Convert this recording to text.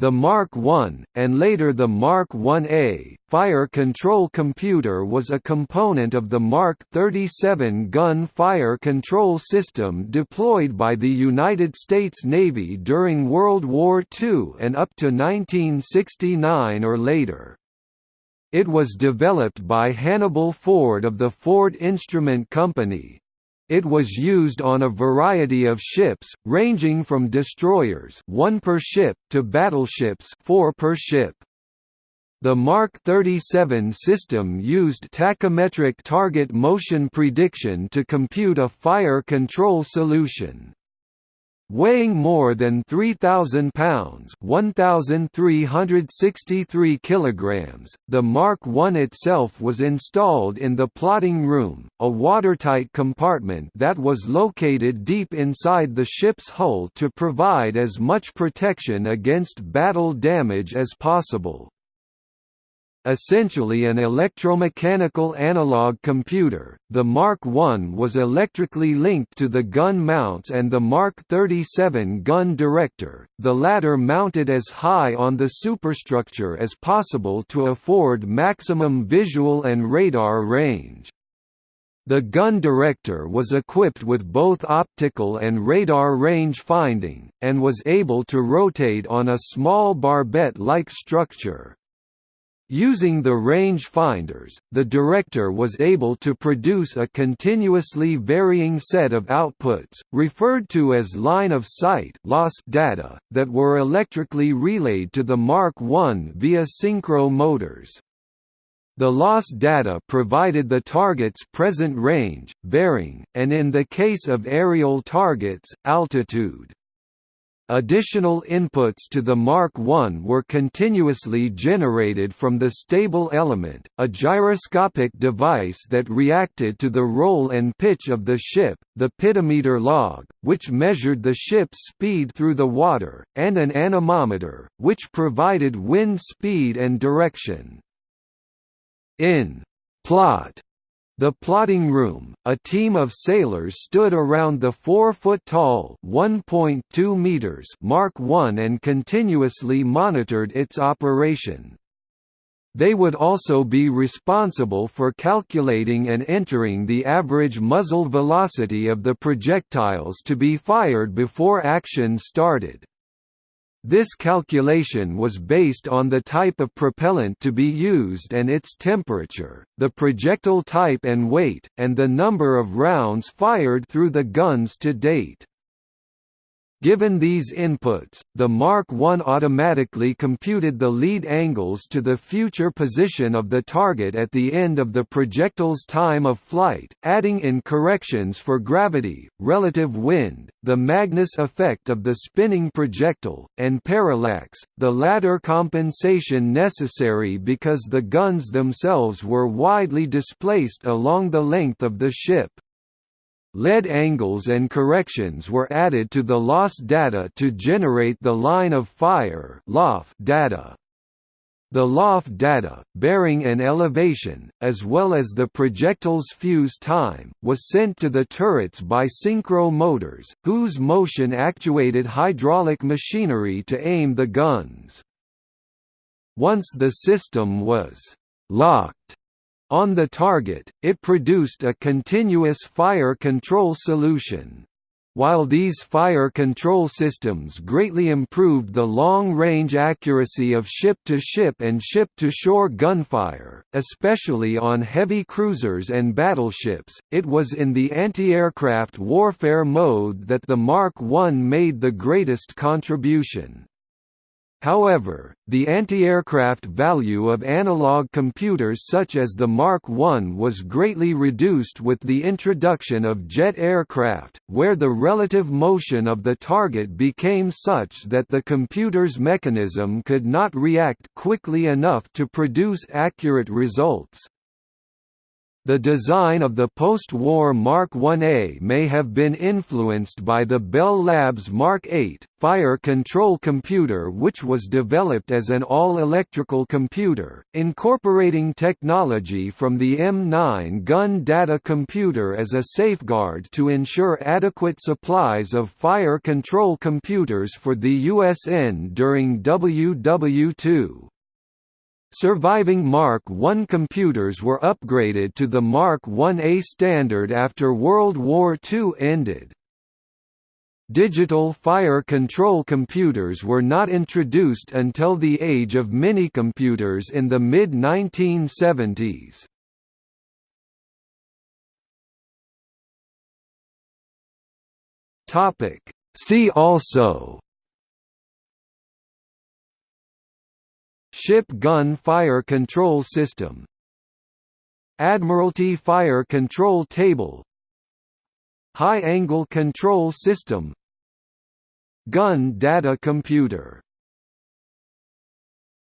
The Mark I, and later the Mark I-A, fire control computer was a component of the Mark 37 gun fire control system deployed by the United States Navy during World War II and up to 1969 or later. It was developed by Hannibal Ford of the Ford Instrument Company, it was used on a variety of ships, ranging from destroyers one per ship to battleships four per ship. The Mark 37 system used tachometric target motion prediction to compute a fire control solution. Weighing more than 3,000 pounds 1,363 kilograms, the Mark I itself was installed in the plotting room, a watertight compartment that was located deep inside the ship's hull to provide as much protection against battle damage as possible. Essentially an electromechanical analog computer, the Mark I was electrically linked to the gun mounts and the Mark 37 gun director, the latter mounted as high on the superstructure as possible to afford maximum visual and radar range. The gun director was equipped with both optical and radar range finding, and was able to rotate on a small barbette-like structure. Using the range finders, the director was able to produce a continuously varying set of outputs, referred to as line of sight lost data, that were electrically relayed to the Mark I via synchro motors. The lost data provided the target's present range, bearing, and in the case of aerial targets, altitude. Additional inputs to the Mark I were continuously generated from the stable element, a gyroscopic device that reacted to the roll and pitch of the ship, the pitometer log, which measured the ship's speed through the water, and an anemometer, which provided wind speed and direction. In plot the plotting room, a team of sailors stood around the 4-foot-tall (1.2 meters) Mark I and continuously monitored its operation. They would also be responsible for calculating and entering the average muzzle velocity of the projectiles to be fired before action started. This calculation was based on the type of propellant to be used and its temperature, the projectile type and weight, and the number of rounds fired through the guns to date. Given these inputs, the Mark I automatically computed the lead angles to the future position of the target at the end of the projectile's time of flight, adding in corrections for gravity, relative wind, the Magnus effect of the spinning projectile, and parallax, the latter compensation necessary because the guns themselves were widely displaced along the length of the ship. Lead angles and corrections were added to the lost data to generate the line of fire data. The LOF data, bearing and elevation, as well as the projectile's fuse time, was sent to the turrets by synchro motors, whose motion actuated hydraulic machinery to aim the guns. Once the system was «locked», on the target, it produced a continuous fire control solution. While these fire control systems greatly improved the long-range accuracy of ship-to-ship -ship and ship-to-shore gunfire, especially on heavy cruisers and battleships, it was in the anti-aircraft warfare mode that the Mark I made the greatest contribution. However, the anti-aircraft value of analog computers such as the Mark I was greatly reduced with the introduction of jet aircraft, where the relative motion of the target became such that the computer's mechanism could not react quickly enough to produce accurate results. The design of the post-war Mark 1A may have been influenced by the Bell Labs Mark 8, fire control computer which was developed as an all-electrical computer, incorporating technology from the M9 gun data computer as a safeguard to ensure adequate supplies of fire control computers for the USN during WW2. Surviving Mark I computers were upgraded to the Mark 1A standard after World War II ended. Digital fire control computers were not introduced until the age of minicomputers in the mid-1970s. See also Ship gun fire control system. Admiralty fire control table. High angle control system. Gun data computer